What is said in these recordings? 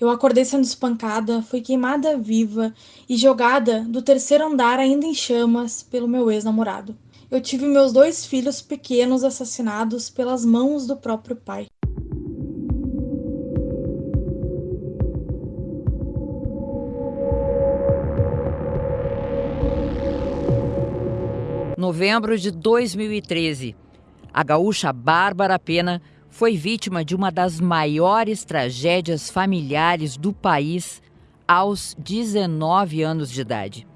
Eu acordei sendo espancada, fui queimada viva e jogada do terceiro andar ainda em chamas pelo meu ex-namorado. Eu tive meus dois filhos pequenos assassinados pelas mãos do próprio pai. Novembro de 2013. A gaúcha Bárbara Pena foi vítima de uma das maiores tragédias familiares do país aos 19 anos de idade.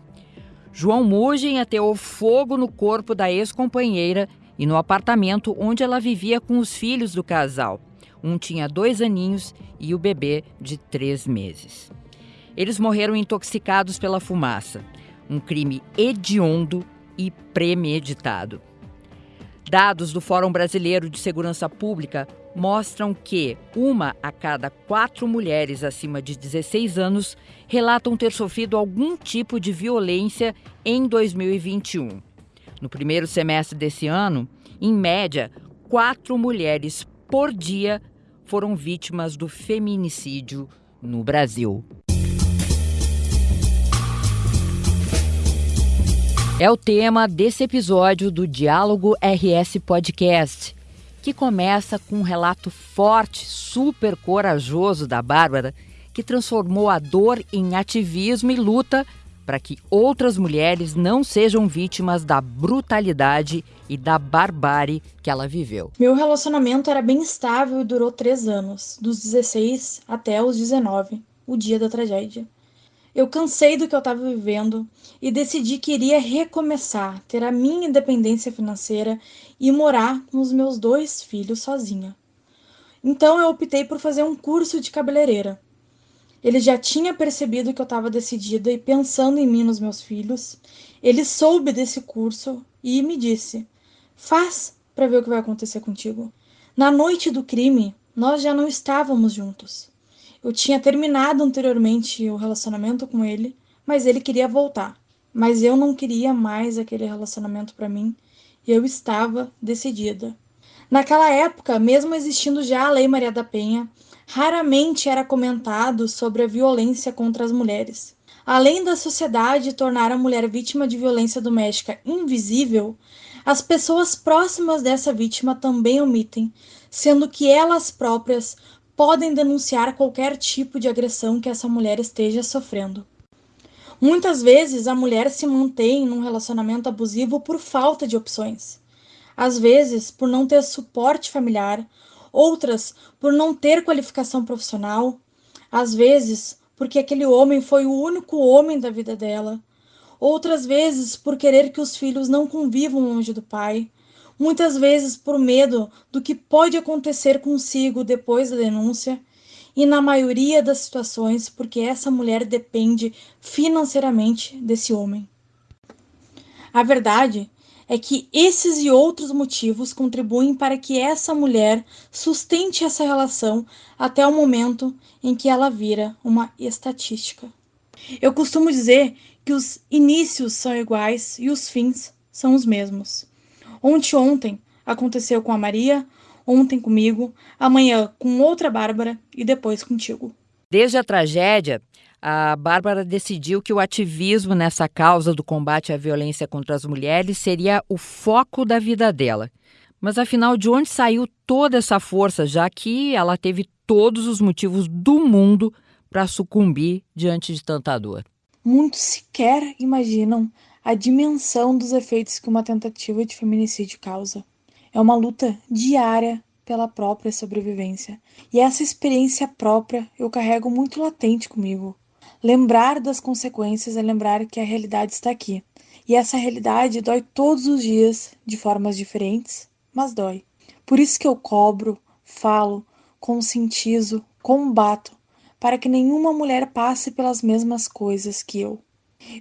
João Mugem ateou fogo no corpo da ex-companheira e no apartamento onde ela vivia com os filhos do casal. Um tinha dois aninhos e o bebê de três meses. Eles morreram intoxicados pela fumaça. Um crime hediondo e premeditado. Dados do Fórum Brasileiro de Segurança Pública mostram que uma a cada quatro mulheres acima de 16 anos relatam ter sofrido algum tipo de violência em 2021. No primeiro semestre desse ano, em média, quatro mulheres por dia foram vítimas do feminicídio no Brasil. É o tema desse episódio do Diálogo RS Podcast, que começa com um relato forte, super corajoso da Bárbara, que transformou a dor em ativismo e luta para que outras mulheres não sejam vítimas da brutalidade e da barbárie que ela viveu. Meu relacionamento era bem estável e durou três anos, dos 16 até os 19, o dia da tragédia. Eu cansei do que eu estava vivendo e decidi que iria recomeçar, ter a minha independência financeira e morar com os meus dois filhos sozinha. Então eu optei por fazer um curso de cabeleireira. Ele já tinha percebido que eu estava decidida e pensando em mim nos meus filhos. Ele soube desse curso e me disse: Faz para ver o que vai acontecer contigo. Na noite do crime, nós já não estávamos juntos. Eu tinha terminado anteriormente o relacionamento com ele, mas ele queria voltar. Mas eu não queria mais aquele relacionamento para mim e eu estava decidida. Naquela época, mesmo existindo já a Lei Maria da Penha, raramente era comentado sobre a violência contra as mulheres. Além da sociedade tornar a mulher vítima de violência doméstica invisível, as pessoas próximas dessa vítima também omitem, sendo que elas próprias podem denunciar qualquer tipo de agressão que essa mulher esteja sofrendo. Muitas vezes a mulher se mantém num relacionamento abusivo por falta de opções. Às vezes, por não ter suporte familiar, outras por não ter qualificação profissional, às vezes porque aquele homem foi o único homem da vida dela, outras vezes por querer que os filhos não convivam longe do pai, muitas vezes por medo do que pode acontecer consigo depois da denúncia, e na maioria das situações porque essa mulher depende financeiramente desse homem. A verdade é que esses e outros motivos contribuem para que essa mulher sustente essa relação até o momento em que ela vira uma estatística. Eu costumo dizer que os inícios são iguais e os fins são os mesmos. Ontem ontem aconteceu com a Maria, ontem comigo, amanhã com outra Bárbara e depois contigo. Desde a tragédia, a Bárbara decidiu que o ativismo nessa causa do combate à violência contra as mulheres seria o foco da vida dela. Mas afinal, de onde saiu toda essa força, já que ela teve todos os motivos do mundo para sucumbir diante de tanta dor? Muitos sequer imaginam a dimensão dos efeitos que uma tentativa de feminicídio causa. É uma luta diária pela própria sobrevivência. E essa experiência própria eu carrego muito latente comigo. Lembrar das consequências é lembrar que a realidade está aqui. E essa realidade dói todos os dias, de formas diferentes, mas dói. Por isso que eu cobro, falo, conscientizo, combato, para que nenhuma mulher passe pelas mesmas coisas que eu.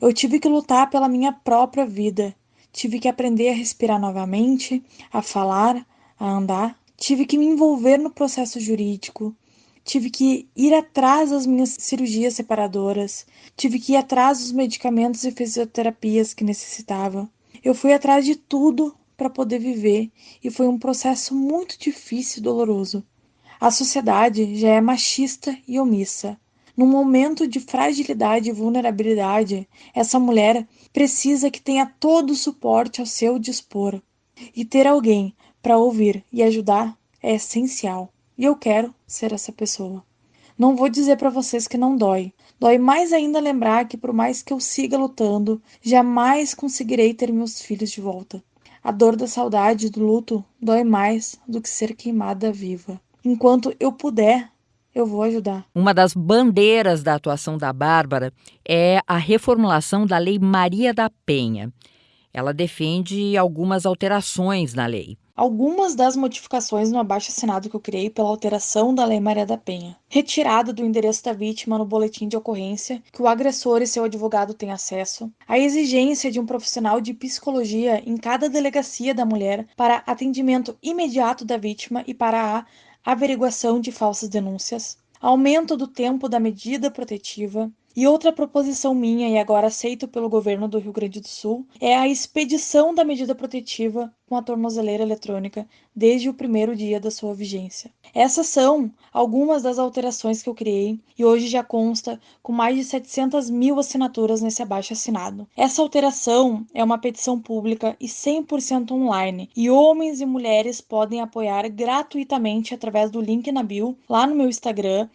Eu tive que lutar pela minha própria vida. Tive que aprender a respirar novamente, a falar, a andar. Tive que me envolver no processo jurídico. Tive que ir atrás das minhas cirurgias separadoras. Tive que ir atrás dos medicamentos e fisioterapias que necessitava. Eu fui atrás de tudo para poder viver e foi um processo muito difícil e doloroso. A sociedade já é machista e omissa. Num momento de fragilidade e vulnerabilidade, essa mulher precisa que tenha todo o suporte ao seu dispor. E ter alguém para ouvir e ajudar é essencial. E eu quero ser essa pessoa. Não vou dizer para vocês que não dói. Dói mais ainda lembrar que, por mais que eu siga lutando, jamais conseguirei ter meus filhos de volta. A dor da saudade e do luto dói mais do que ser queimada viva. Enquanto eu puder, eu vou ajudar. Uma das bandeiras da atuação da Bárbara é a reformulação da Lei Maria da Penha. Ela defende algumas alterações na lei. Algumas das modificações no abaixo-assinado que eu criei pela alteração da Lei Maria da Penha. Retirada do endereço da vítima no boletim de ocorrência, que o agressor e seu advogado têm acesso. A exigência de um profissional de psicologia em cada delegacia da mulher para atendimento imediato da vítima e para a averiguação de falsas denúncias. Aumento do tempo da medida protetiva, e outra proposição minha, e agora aceito pelo governo do Rio Grande do Sul, é a expedição da medida protetiva com a tornozeleira eletrônica desde o primeiro dia da sua vigência. Essas são algumas das alterações que eu criei e hoje já consta com mais de 700 mil assinaturas nesse abaixo assinado. Essa alteração é uma petição pública e 100% online e homens e mulheres podem apoiar gratuitamente através do link na bio lá no meu Instagram,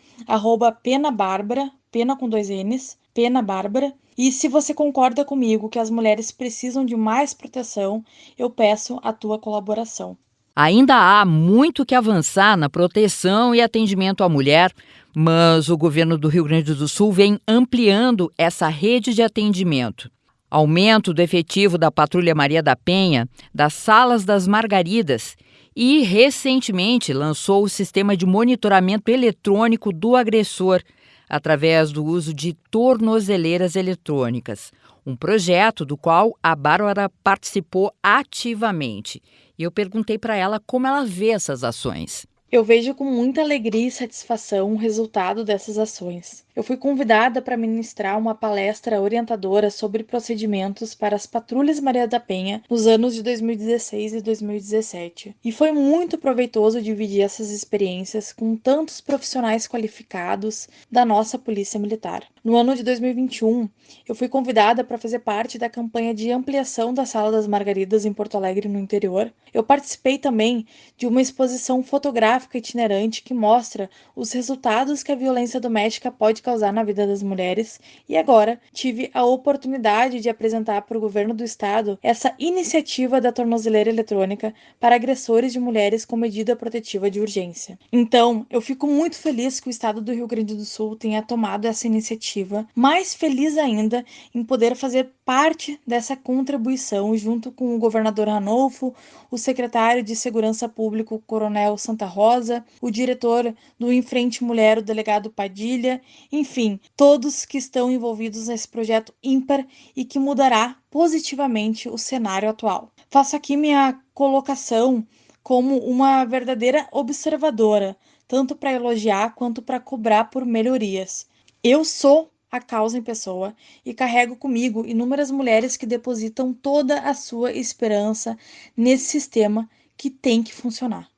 penabárbara, pena com dois N's, pena bárbara. E se você concorda comigo que as mulheres precisam de mais proteção, eu peço a tua colaboração. Ainda há muito que avançar na proteção e atendimento à mulher, mas o governo do Rio Grande do Sul vem ampliando essa rede de atendimento. Aumento do efetivo da Patrulha Maria da Penha, das Salas das Margaridas e, recentemente, lançou o sistema de monitoramento eletrônico do agressor, através do uso de tornozeleiras eletrônicas, um projeto do qual a Bárbara participou ativamente. E eu perguntei para ela como ela vê essas ações. Eu vejo com muita alegria e satisfação o resultado dessas ações. Eu fui convidada para ministrar uma palestra orientadora sobre procedimentos para as patrulhas Maria da Penha nos anos de 2016 e 2017. E foi muito proveitoso dividir essas experiências com tantos profissionais qualificados da nossa Polícia Militar. No ano de 2021, eu fui convidada para fazer parte da campanha de ampliação da Sala das Margaridas em Porto Alegre, no interior. Eu participei também de uma exposição fotográfica itinerante que mostra os resultados que a violência doméstica pode causar na vida das mulheres, e agora tive a oportunidade de apresentar para o governo do estado essa iniciativa da tornozeleira eletrônica para agressores de mulheres com medida protetiva de urgência. Então, eu fico muito feliz que o estado do Rio Grande do Sul tenha tomado essa iniciativa, mais feliz ainda em poder fazer parte dessa contribuição junto com o governador Ranolfo, o secretário de Segurança Pública, Coronel Santa Rosa, o diretor do Enfrente Mulher, o delegado Padilha, enfim, todos que estão envolvidos nesse projeto ímpar e que mudará positivamente o cenário atual. Faço aqui minha colocação como uma verdadeira observadora, tanto para elogiar quanto para cobrar por melhorias. Eu sou a causa em pessoa e carrego comigo inúmeras mulheres que depositam toda a sua esperança nesse sistema que tem que funcionar.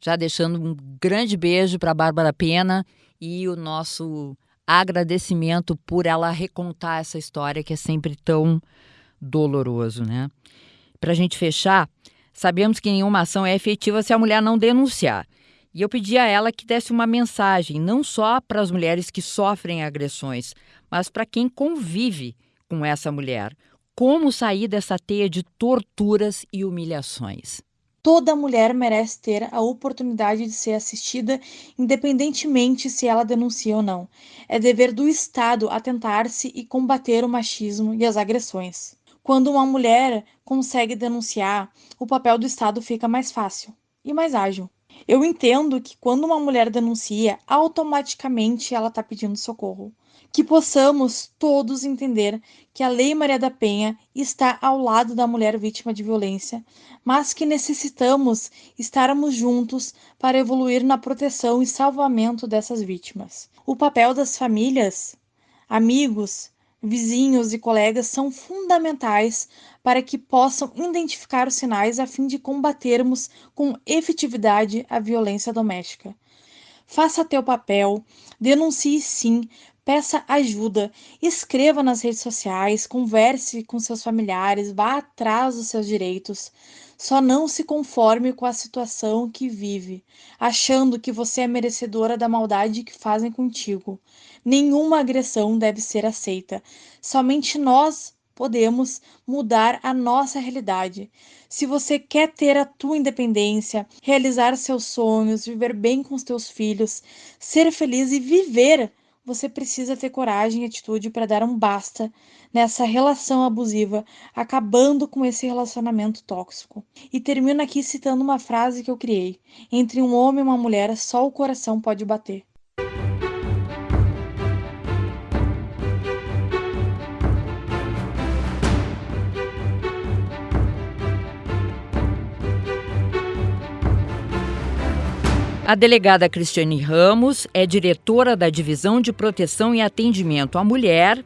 Já deixando um grande beijo para Bárbara Pena e o nosso agradecimento por ela recontar essa história que é sempre tão doloroso, né? Para a gente fechar, sabemos que nenhuma ação é efetiva se a mulher não denunciar. E eu pedi a ela que desse uma mensagem, não só para as mulheres que sofrem agressões, mas para quem convive com essa mulher. Como sair dessa teia de torturas e humilhações? Toda mulher merece ter a oportunidade de ser assistida, independentemente se ela denuncia ou não. É dever do Estado atentar-se e combater o machismo e as agressões. Quando uma mulher consegue denunciar, o papel do Estado fica mais fácil e mais ágil. Eu entendo que quando uma mulher denuncia, automaticamente ela está pedindo socorro que possamos todos entender que a Lei Maria da Penha está ao lado da mulher vítima de violência, mas que necessitamos estarmos juntos para evoluir na proteção e salvamento dessas vítimas. O papel das famílias, amigos, vizinhos e colegas são fundamentais para que possam identificar os sinais a fim de combatermos com efetividade a violência doméstica. Faça teu papel, denuncie sim, peça ajuda, escreva nas redes sociais, converse com seus familiares, vá atrás dos seus direitos. Só não se conforme com a situação que vive, achando que você é merecedora da maldade que fazem contigo. Nenhuma agressão deve ser aceita. Somente nós podemos mudar a nossa realidade. Se você quer ter a tua independência, realizar seus sonhos, viver bem com os teus filhos, ser feliz e viver você precisa ter coragem e atitude para dar um basta nessa relação abusiva, acabando com esse relacionamento tóxico. E termino aqui citando uma frase que eu criei: entre um homem e uma mulher, só o coração pode bater. A delegada Cristiane Ramos é diretora da Divisão de Proteção e Atendimento à Mulher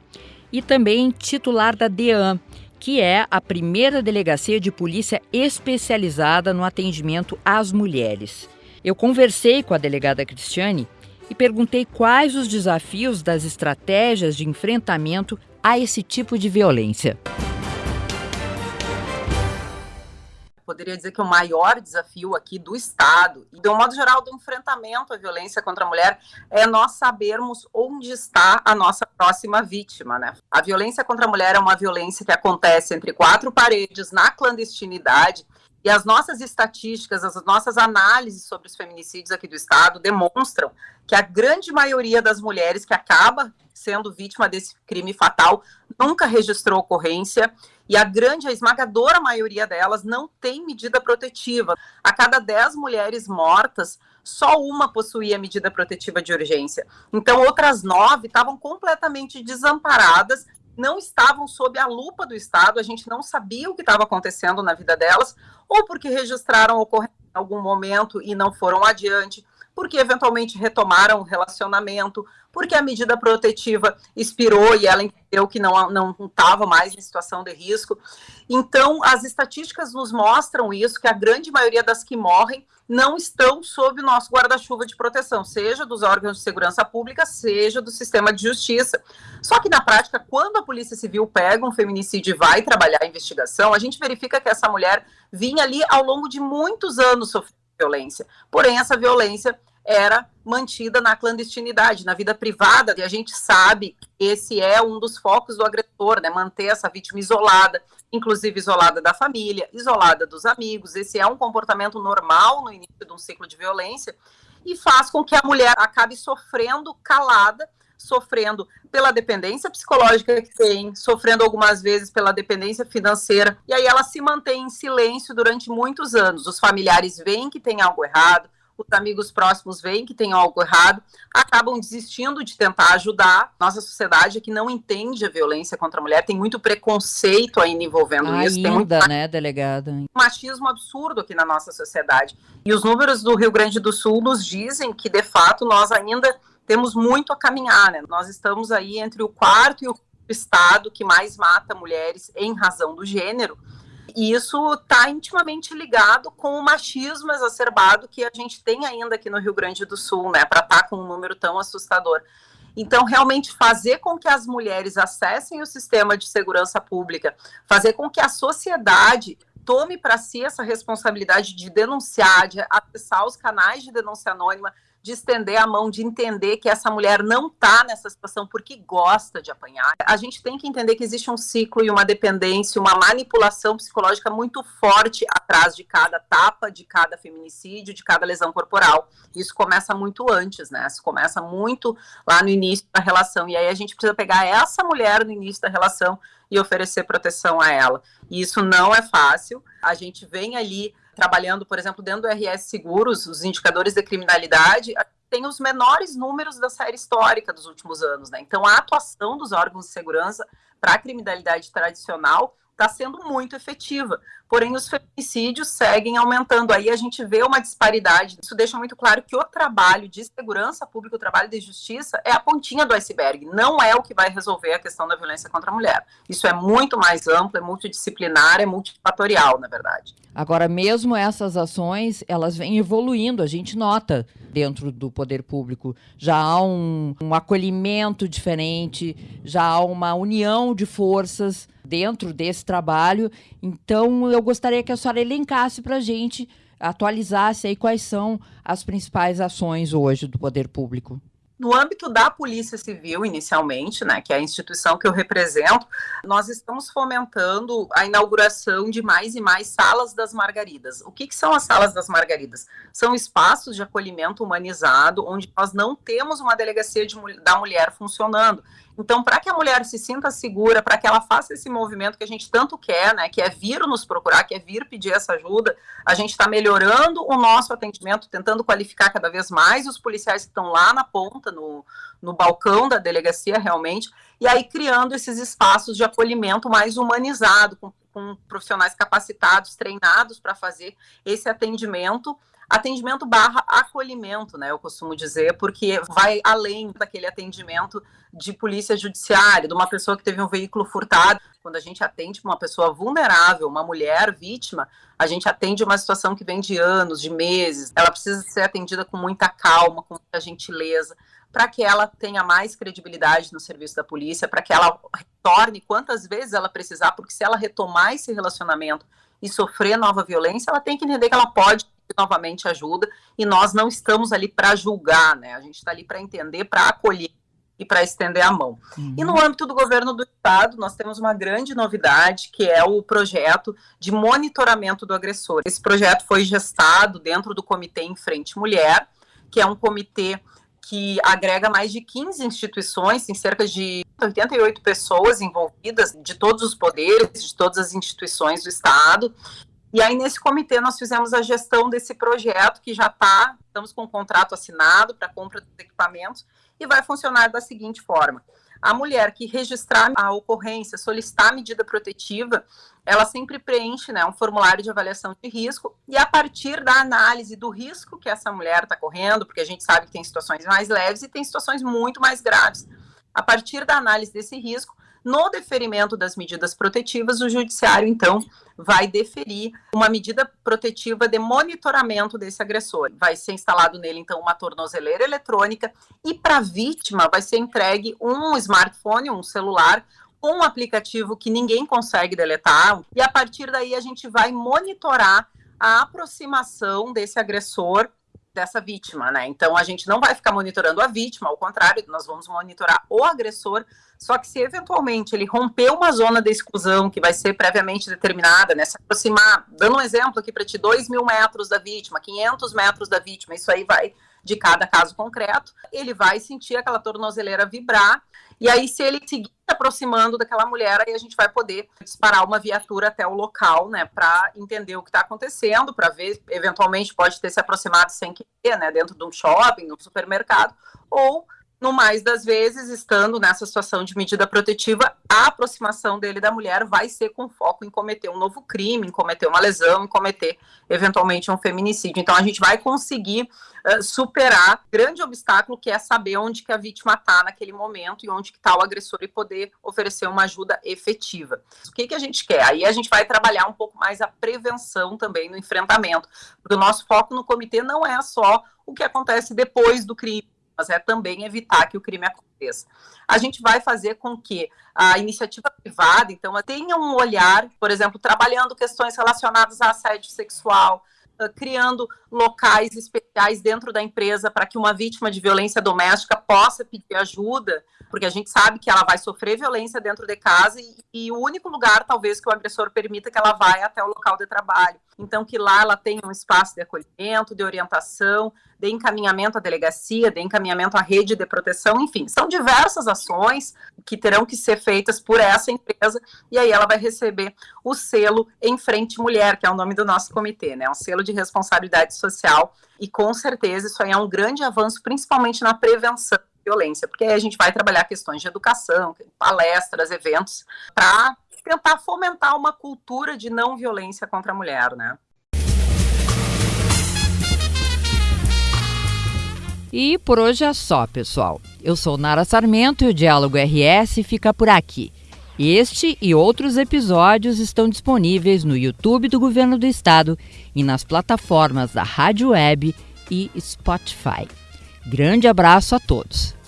e também titular da DEAN, que é a primeira delegacia de polícia especializada no atendimento às mulheres. Eu conversei com a delegada Cristiane e perguntei quais os desafios das estratégias de enfrentamento a esse tipo de violência. Poderia dizer que o maior desafio aqui do Estado e, de um modo geral, do enfrentamento à violência contra a mulher é nós sabermos onde está a nossa próxima vítima, né? A violência contra a mulher é uma violência que acontece entre quatro paredes, na clandestinidade, e as nossas estatísticas, as nossas análises sobre os feminicídios aqui do Estado demonstram que a grande maioria das mulheres que acaba sendo vítima desse crime fatal nunca registrou ocorrência e a grande, a esmagadora maioria delas não tem medida protetiva. A cada 10 mulheres mortas, só uma possuía medida protetiva de urgência. Então, outras nove estavam completamente desamparadas não estavam sob a lupa do Estado, a gente não sabia o que estava acontecendo na vida delas, ou porque registraram ocorrência em algum momento e não foram adiante, porque eventualmente retomaram o relacionamento, porque a medida protetiva expirou e ela entendeu que não estava mais em situação de risco. Então, as estatísticas nos mostram isso, que a grande maioria das que morrem não estão sob o nosso guarda-chuva de proteção, seja dos órgãos de segurança pública, seja do sistema de justiça. Só que, na prática, quando a Polícia Civil pega um feminicídio e vai trabalhar a investigação, a gente verifica que essa mulher vinha ali ao longo de muitos anos sofrendo violência. Porém, essa violência era mantida na clandestinidade, na vida privada, e a gente sabe que esse é um dos focos do agressor, né, manter essa vítima isolada, inclusive isolada da família, isolada dos amigos, esse é um comportamento normal no início de um ciclo de violência, e faz com que a mulher acabe sofrendo calada, sofrendo pela dependência psicológica que tem, sofrendo algumas vezes pela dependência financeira, e aí ela se mantém em silêncio durante muitos anos. Os familiares veem que tem algo errado, os amigos próximos veem que tem algo errado, acabam desistindo de tentar ajudar. Nossa sociedade é que não entende a violência contra a mulher, tem muito preconceito ainda envolvendo ainda, isso. Tem muito né, delegada? Machismo absurdo aqui na nossa sociedade. E os números do Rio Grande do Sul nos dizem que, de fato, nós ainda temos muito a caminhar, né? Nós estamos aí entre o quarto e o estado que mais mata mulheres em razão do gênero. E isso está intimamente ligado com o machismo exacerbado que a gente tem ainda aqui no Rio Grande do Sul, né, para estar tá com um número tão assustador. Então, realmente fazer com que as mulheres acessem o sistema de segurança pública, fazer com que a sociedade tome para si essa responsabilidade de denunciar, de acessar os canais de denúncia anônima, de estender a mão, de entender que essa mulher não está nessa situação porque gosta de apanhar. A gente tem que entender que existe um ciclo e uma dependência, uma manipulação psicológica muito forte atrás de cada tapa, de cada feminicídio, de cada lesão corporal. Isso começa muito antes, né? Isso começa muito lá no início da relação. E aí a gente precisa pegar essa mulher no início da relação e oferecer proteção a ela. E isso não é fácil. A gente vem ali trabalhando, por exemplo, dentro do RS Seguros, os indicadores de criminalidade, tem os menores números da série histórica dos últimos anos, né? Então, a atuação dos órgãos de segurança para a criminalidade tradicional está sendo muito efetiva. Porém, os feminicídios seguem aumentando. Aí a gente vê uma disparidade. Isso deixa muito claro que o trabalho de segurança pública, o trabalho de justiça, é a pontinha do iceberg. Não é o que vai resolver a questão da violência contra a mulher. Isso é muito mais amplo, é multidisciplinar, é multifatorial, na verdade. Agora, mesmo essas ações, elas vêm evoluindo. A gente nota dentro do poder público. Já há um, um acolhimento diferente, já há uma união de forças dentro desse trabalho. Então, eu gostaria que a senhora elencasse para a gente, atualizasse aí quais são as principais ações hoje do poder público. No âmbito da Polícia Civil, inicialmente, né, que é a instituição que eu represento, nós estamos fomentando a inauguração de mais e mais salas das margaridas. O que, que são as salas das margaridas? São espaços de acolhimento humanizado, onde nós não temos uma delegacia de, da mulher funcionando. Então, para que a mulher se sinta segura, para que ela faça esse movimento que a gente tanto quer, né, que é vir nos procurar, que é vir pedir essa ajuda, a gente está melhorando o nosso atendimento, tentando qualificar cada vez mais os policiais que estão lá na ponta, no, no balcão da delegacia, realmente, e aí criando esses espaços de acolhimento mais humanizado, com, com profissionais capacitados, treinados para fazer esse atendimento atendimento barra acolhimento, né? Eu costumo dizer, porque vai além daquele atendimento de polícia judiciária, de uma pessoa que teve um veículo furtado. Quando a gente atende uma pessoa vulnerável, uma mulher vítima, a gente atende uma situação que vem de anos, de meses. Ela precisa ser atendida com muita calma, com muita gentileza, para que ela tenha mais credibilidade no serviço da polícia, para que ela retorne quantas vezes ela precisar, porque se ela retomar esse relacionamento e sofrer nova violência, ela tem que entender que ela pode novamente ajuda e nós não estamos ali para julgar, né? A gente está ali para entender, para acolher e para estender a mão. Uhum. E no âmbito do governo do estado, nós temos uma grande novidade, que é o projeto de monitoramento do agressor. Esse projeto foi gestado dentro do Comitê em Frente Mulher, que é um comitê que agrega mais de 15 instituições, tem cerca de 88 pessoas envolvidas, de todos os poderes, de todas as instituições do Estado, e aí, nesse comitê, nós fizemos a gestão desse projeto, que já está, estamos com um contrato assinado para compra dos equipamentos, e vai funcionar da seguinte forma. A mulher que registrar a ocorrência, solicitar a medida protetiva, ela sempre preenche né, um formulário de avaliação de risco, e a partir da análise do risco que essa mulher está correndo, porque a gente sabe que tem situações mais leves e tem situações muito mais graves, a partir da análise desse risco, no deferimento das medidas protetivas, o judiciário, então, vai deferir uma medida protetiva de monitoramento desse agressor. Vai ser instalado nele, então, uma tornozeleira eletrônica e para a vítima vai ser entregue um smartphone, um celular, com um aplicativo que ninguém consegue deletar, e a partir daí a gente vai monitorar a aproximação desse agressor dessa vítima, né? Então a gente não vai ficar monitorando a vítima, ao contrário, nós vamos monitorar o agressor. Só que se eventualmente ele romper uma zona de exclusão que vai ser previamente determinada, né? Se aproximar, dando um exemplo aqui para ti, 2 mil metros da vítima, 500 metros da vítima, isso aí vai de cada caso concreto, ele vai sentir aquela tornozeleira vibrar, e aí se ele seguir aproximando daquela mulher, aí a gente vai poder disparar uma viatura até o local, né, para entender o que está acontecendo, para ver, eventualmente pode ter se aproximado sem querer, né, dentro de um shopping, no supermercado, ou no mais das vezes, estando nessa situação de medida protetiva, a aproximação dele da mulher vai ser com foco em cometer um novo crime, em cometer uma lesão, em cometer eventualmente um feminicídio. Então a gente vai conseguir uh, superar grande obstáculo que é saber onde que a vítima está naquele momento e onde que está o agressor e poder oferecer uma ajuda efetiva. O que que a gente quer? Aí a gente vai trabalhar um pouco mais a prevenção também no enfrentamento, porque o nosso foco no comitê não é só o que acontece depois do crime é também evitar que o crime aconteça. A gente vai fazer com que a iniciativa privada, então, tenha um olhar, por exemplo, trabalhando questões relacionadas a assédio sexual, criando locais especiais dentro da empresa para que uma vítima de violência doméstica possa pedir ajuda, porque a gente sabe que ela vai sofrer violência dentro de casa e, e, o único lugar, talvez, que o agressor permita que ela vá é até o local de trabalho. Então, que lá ela tenha um espaço de acolhimento, de orientação, de encaminhamento à delegacia, de encaminhamento à rede de proteção, enfim, são diversas ações que terão que ser feitas por essa empresa, e aí ela vai receber o selo Em Frente Mulher, que é o nome do nosso comitê, né? Um selo de responsabilidade social, e com certeza isso aí é um grande avanço, principalmente na prevenção violência, porque aí a gente vai trabalhar questões de educação, palestras, eventos, para tentar fomentar uma cultura de não violência contra a mulher, né? E por hoje é só, pessoal. Eu sou Nara Sarmento e o Diálogo RS fica por aqui. Este e outros episódios estão disponíveis no YouTube do Governo do Estado e nas plataformas da Rádio Web e Spotify. Grande abraço a todos!